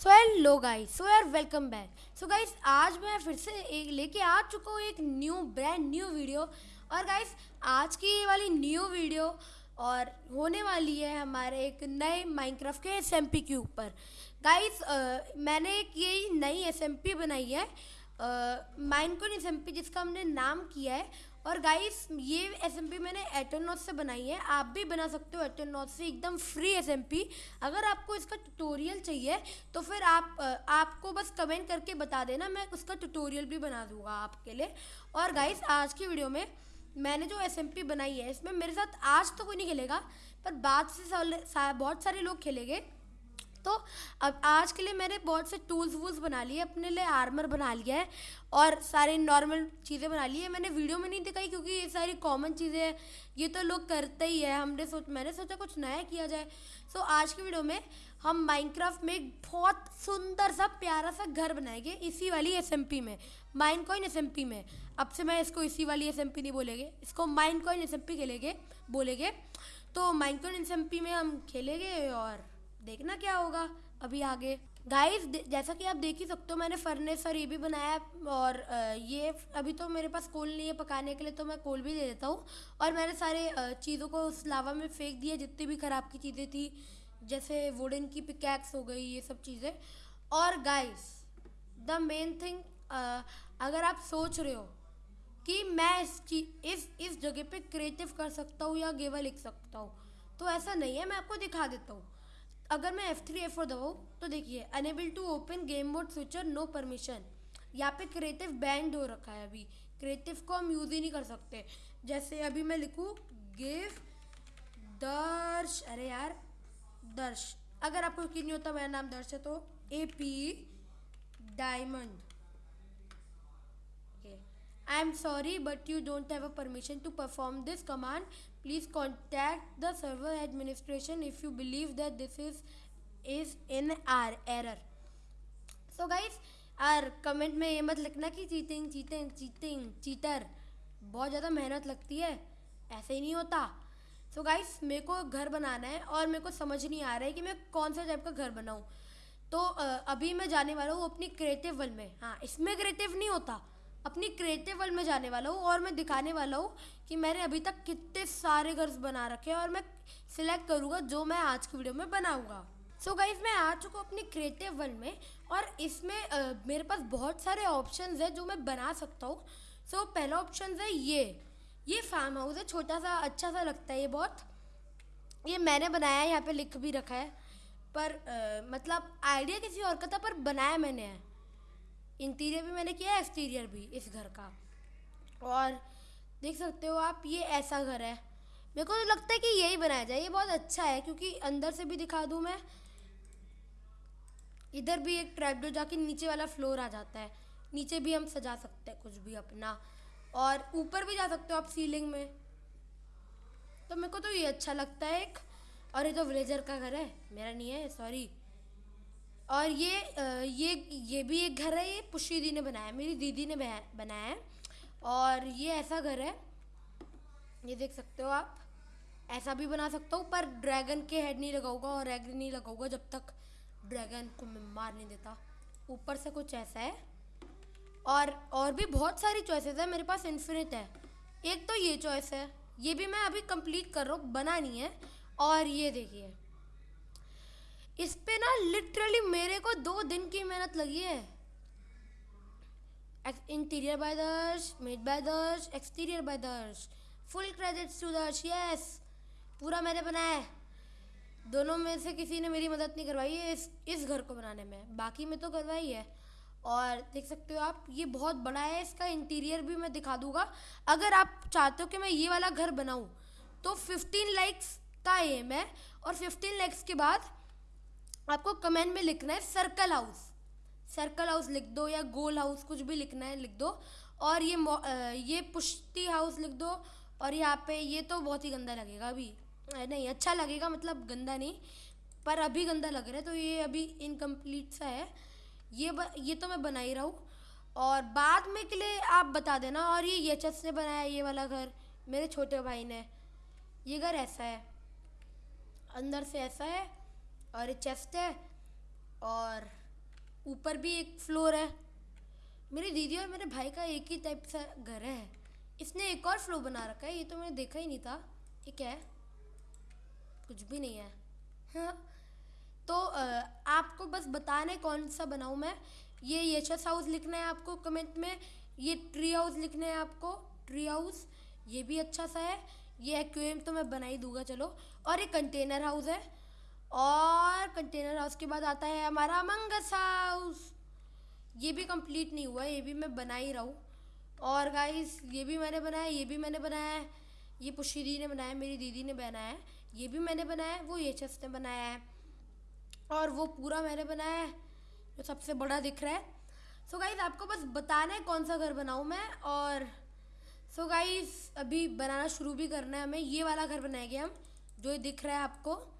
So hello guys so यार welcome back so guys आज मैं फिर से एक लेके आ चुका हूँ एक न्यू ब्रांड न्यू वीडियो और गाइस आज की ये वाली न्यू वीडियो और होने वाली है हमारे एक नए माइनक्राफ्ट के एस के ऊपर. गाइस मैंने एक ये नई एसएमपी बनाई है. माइनकोन एस जिसका हमने नाम किया है। और गाइस ये एसएमपी मैंने एटोनॉस से बनाई है। आप भी बना सकते हो एटोनॉस से, एकदम फ्री एसएमपी अगर आपको इसका ट्यूटोरियल चाहिए तो फिर आप आपको बस कमेंट करके बता देना, मैं उसका ट्यूटोरियल भी बना दूँगा आपके लिए। और गाइस आज की वीडियो में मैंने जो एसएमपी बनाई है, इसमें मेरे साथ आज तो कोई नहीं खेलेगा, पर बाद से, बहुत सारे लोग खेलेंगे। तो अब आज के लिए मैंने बहुत से टूल्स वूल्स बना लिए, अपने लिए आर्मर बना लिया है और सारे नॉर्मल चीज़ें बना ली है। मैंने वीडियो में नहीं दिखाई क्योंकि ये सारी कॉमन चीज़ें हैं। ये तो लोग करते ही है। हमने सोच, मैंने सोचा कुछ नया किया जाए। सो आज की वीडियो में हम माइनक्राफ्ट में एक बहुत सुंदर सा, प्यारा सा घर बनाएँगे इसी वाली एसएमपी में। माइन कॉइन एस में। अब से मैं इसको इसी वाली एसएमपी नहीं बोलेंगे। इसको माइन कॉइन एस खेलेंगे, बोलेंगे। तो माइन कॉइन एस में हम खेलेंगे और देखना क्या होगा? अभी आगे। गाइस जैसा कि आप देख ही सकते हो, मैंने फर्नेस और ये भी बनाया और ये अभी तो मेरे पास कोल नहीं है पकाने के लिए तो मैं कोल भी दे देता हूँ। और मैंने सारे चीज़ों को उस लावा में फेंक दिया, जितनी भी ख़राब की चीज़ें थी, जैसे वुडन की पिकैक्स हो गई, ये सब चीज़ें। और गाइस द मेन थिंग अगर आप सोच रहे हो कि मैं इस इस इस जगह पे क्रिएटिव कर सकता हूँ या गेवा लिख सकता हूँ तो ऐसा नहीं है, मैं आपको दिखा देता हूँ। अगर मैं F3 थ्री एफ़ फोर दबाऊँ तो देखिए unable to open game mode future no permission यहाँ पे क्रिएटिव बैंड हो रखा है अभी। क्रिएटिव को हम यूज़ ही नहीं कर सकते। जैसे अभी मैं लिखूँ गिव दर्श, अरे यार, दर्श। अगर आपको यकीन नहीं होता मेरा नाम दर्श है तो A P diamond I am sorry but you don't have a permission to perform this command please contact the server administration if you believe that this is is in our error so guys our comment में ये मत लिखना कि cheating cheating cheating cheater बहुत ज़्यादा मेहनत लगती है। ऐसे ही नहीं होता। सो गाइस मेरे को घर बनाना है और मेरे को समझ नहीं आ रहा है कि मैं कौन सा टाइप का घर बनाऊँ। तो अभी मैं जाने वाला हूँ अपनी क्रिएटिव वन में। हाँ इसमें क्रिएटिव नहीं होता। अपनी क्रिएटिव वर्ल्ड में जाने वाला हूँ और मैं दिखाने वाला हूँ कि मैंने अभी तक कितने सारे घर बना रखे हैं और मैं सिलेक्ट करूँगा जो मैं आज की वीडियो में बनाऊँगा। सो so गाइज़ मैं आ चुका हूँ अपनी क्रिएटिव वर्ल्ड में और इसमें uh, मेरे पास बहुत सारे ऑप्शन है जो मैं बना सकता हूँ। सो so, पहला ऑप्शन है ये। ये फार्म हाउस है छोटा सा अच्छा सा लगता है ये बहुत। ये मैंने बनाया है यहाँ पे लिख भी रखा है। पर uh, मतलब आइडिया किसी और का था पर बनाया मैंने है। इंटीरियर भी मैंने किया है एक्सटीरियर भी इस घर का। और देख सकते हो आप, ये ऐसा घर है। मेरे को तो लगता है कि यही बनाया जाए, ये बहुत अच्छा है, क्योंकि अंदर से भी दिखा दूँ मैं, इधर भी एक ट्रैपडोर जाके नीचे वाला फ्लोर आ जाता है। नीचे भी हम सजा सकते हैं कुछ भी अपना। और ऊपर भी जा सकते हो आप सीलिंग में। तो मेरे को तो ये अच्छा लगता है एक। और ये तो विलेजर का घर है। मेरा नहीं है सॉरी और ये ये ये भी एक घर है, ये पुष्टी दी ने बनाया, मेरी दीदी ने बनाया है। और ये ऐसा घर है, ये देख सकते हो आप, ऐसा भी बना सकता हूँ, पर ड्रैगन के हेड नहीं लगाऊँगा और एग नहीं लगाऊँगा जब तक ड्रैगन को मैं मार नहीं देता। ऊपर से कुछ ऐसा है। और और भी बहुत सारी चॉइसेस है, मेरे पास इन्फिनिट है। एक तो ये चॉइस है, ये भी मैं अभी कंप्लीट कर रहा हूँ, बना नहीं है। और ये देखिए इस पे ना लिटरली मेरे को दो दिन की मेहनत लगी है। Interior by Darsh made by Darsh exterior by Darsh full credits to Darsh yes पूरा मैंने बनाया है। दोनों में से किसी ने मेरी मदद नहीं करवाई है इस इस घर को बनाने में। बाकी में तो करवाई है। और देख सकते हो आप, ये बहुत बड़ा है, इसका इंटीरियर भी मैं दिखा दूँगा। अगर आप चाहते हो कि मैं ये वाला घर बनाऊँ तो 15 लाइक्स का एम है। और 15 लाइक्स के बाद आपको कमेंट में लिखना है सर्कल हाउस। सर्कल हाउस लिख दो या गोल हाउस कुछ भी लिखना है लिख दो। और ये ये पुश्ती हाउस लिख दो। और यहाँ पे ये तो बहुत ही गंदा लगेगा अभी। नहीं अच्छा लगेगा मतलब गंदा नहीं पर अभी गंदा लग रहा है तो ये अभी इनकम्प्लीट सा है। ये ब, ये तो मैं बना ही रहा हूँ। और बाद में के लिए आप बता देना और ये ये चस ने बनाया ये वाला घर मेरे छोटे भाई ने। ये घर ऐसा है। अंदर से ऐसा है। और चेस्ट है और ऊपर भी एक फ्लोर है। मेरी दीदी और मेरे भाई का एक ही टाइप सा घर है। इसने एक और फ्लोर बना रखा है, ये तो मैंने देखा ही नहीं था। ये क्या है? कुछ भी नहीं है। हाँ। तो आपको बस बताना है कौन सा बनाऊँ मैं। ये यशस हाउस लिखना है आपको कमेंट में। ये ट्री हाउस लिखना है आपको। ट्री हाउस ये भी अच्छा सा है। ये एक्वेरियम तो मैं बना ही दूँगा, चलो। और ये कंटेनर हाउस है। और कंटेनर हाउस के बाद आता है हमारा मंगस हाउस ये भी कंप्लीट नहीं हुआ, ये भी मैं बना ही रहा हूँ। और गाइस ये भी मैंने बनाया, ये भी मैंने बनाया है। ये पुशीदी ने बनाया, मेरी दीदी ने बनाया है। ये भी मैंने बनाया है, वो यशस ने बनाया है। और वो पूरा मैंने बनाया है, जो सबसे बड़ा दिख रहा है। सो so गाइस आपको बस बताना है कौन सा घर बनाऊँ मैं, और सो so गाइस अभी बनाना शुरू भी करना है हमें। ये वाला घर बनाएँगे हम, जो ये दिख रहा है आपको।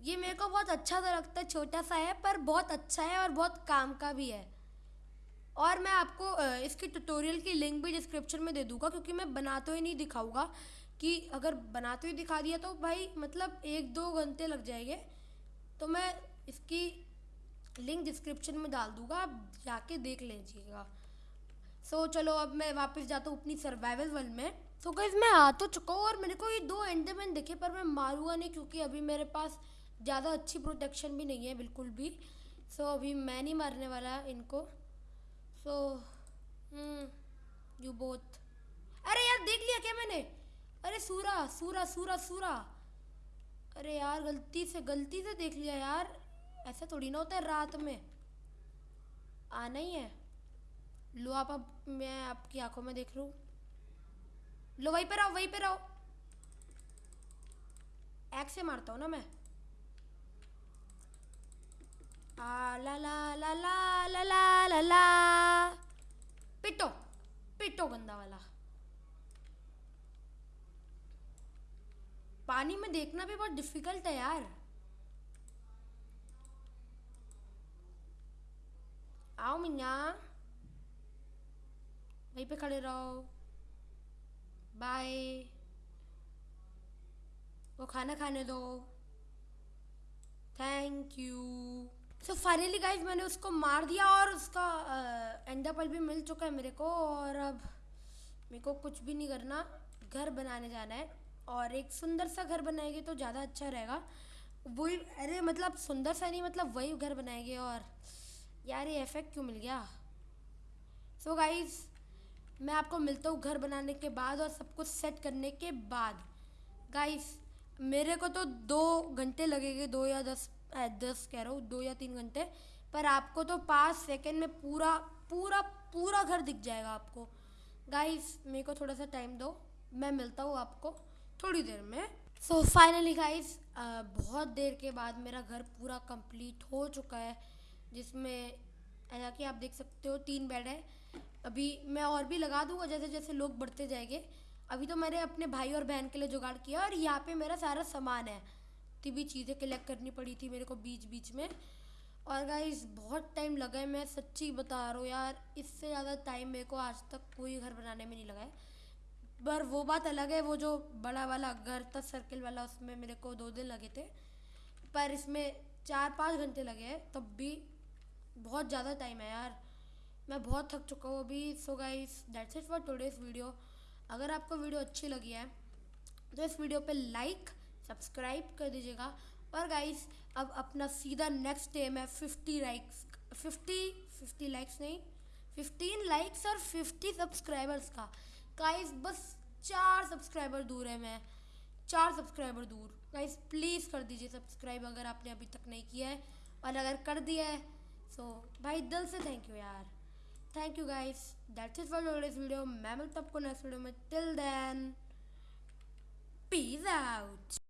ये मेरे को बहुत अच्छा सा लगता है छोटा सा है पर बहुत अच्छा है और बहुत काम का भी है। और मैं आपको इसकी ट्यूटोरियल की लिंक भी डिस्क्रिप्शन में दे दूँगा क्योंकि मैं बनाते ही नहीं दिखाऊँगा कि अगर बनाते हुए दिखा दिया तो भाई मतलब एक दो घंटे लग जाएँगे। तो मैं इसकी लिंक डिस्क्रिप्शन में डाल दूँगा आप जाके देख लीजिएगा। सो चलो अब मैं वापस जाता हूँ अपनी सर्वाइवल वर्ल्ड में। सो so, गाइस मैं आ तो चुका हूँ और मेरे को ये दो एंडरमैन दिखे पर मैं मारूँगा नहीं क्योंकि अभी मेरे पास ज़्यादा अच्छी प्रोटेक्शन भी नहीं है बिल्कुल भी। सो so, अभी मैं नहीं मारने वाला इनको। सो यू बोथ अरे यार देख लिया क्या मैंने? अरे सूरा सूरा सूरा सूरा। अरे यार गलती से गलती से देख लिया यार। ऐसा थोड़ी ना होता है रात में। आना ही है। लो आप अब मैं आपकी आँखों में देख लूँ लो वहीं पर आओ वहीं पर आओ। एक से मारता हूँ ना मैं? पानी में देखना भी बहुत डिफ़िकल्ट है यार। आओ मिन्या वहीं पे खड़े रहो। बाय वो खाना खाने दो। Thank you so finally guys मैंने उसको मार दिया और उसका एंडापल भी मिल चुका है मेरे को और अब मेरे को कुछ भी नहीं करना, घर बनाने जाना है और एक सुंदर सा घर बनाएँगे तो ज़्यादा अच्छा रहेगा। वही, अरे मतलब सुंदर सा नहीं मतलब वही घर बनाएँगे और यार ये इफ़ेक्ट क्यों मिल गया? सो so गाइज़ मैं आपको मिलता हूँ घर बनाने के बाद और सब कुछ सेट करने के बाद। गाइस मेरे को तो दो घंटे लगेंगे, दो या दस दस कह रहा हूँ, दो या तीन घंटे, पर आपको तो पाँच सेकेंड में पूरा पूरा पूरा घर दिख जाएगा आपको। गाइस मेरे को थोड़ा सा टाइम दो, मैं मिलता हूँ आपको थोड़ी देर में। सो फाइनली गाइस बहुत देर के बाद मेरा घर पूरा कंप्लीट हो चुका है, जिसमें ऐसा कि आप देख सकते हो, तीन बेड है। अभी मैं और भी लगा दूँगा जैसे जैसे लोग बढ़ते जाएँगे अभी तो मैंने अपने भाई और बहन के लिए जुगाड़ किया और यहाँ पे मेरा सारा सामान है। तो भी चीज़ें कलेक्ट करनी पड़ी थी मेरे को बीच बीच में। और गाइस बहुत टाइम लगा है, मैं सच्ची बता रहा हूँ यार, इससे ज़्यादा टाइम मेरे को आज तक कोई घर बनाने में नहीं लगा है। पर वो बात अलग है, वो जो बड़ा वाला घर था सर्किल वाला, उसमें मेरे को दो दिन लगे थे। पर इसमें चार पाँच घंटे लगे हैं, तब भी बहुत ज़्यादा टाइम है यार। मैं बहुत थक चुका हूँ अभी so guys that's it for today's video अगर आपको वीडियो अच्छी लगी है तो इस वीडियो पे लाइक सब्सक्राइब कर दीजिएगा। और गाइस अब अपना सीधा नेक्स्ट डे है fifty likes fifty fifty likes नहीं फिफ्टीन लाइक्स और फिफ्टी सब्सक्राइबर्स का। गाइस बस चार सब्सक्राइबर दूर है मैं, चार सब्सक्राइबर दूर। गाइस प्लीज़ कर दीजिए सब्सक्राइब अगर आपने अभी तक नहीं किया है, और अगर कर दिया है सो भाई दिल से थैंक यू यार। thank you guys. That's it for today's video. मैं मिलता आपको till then peace out.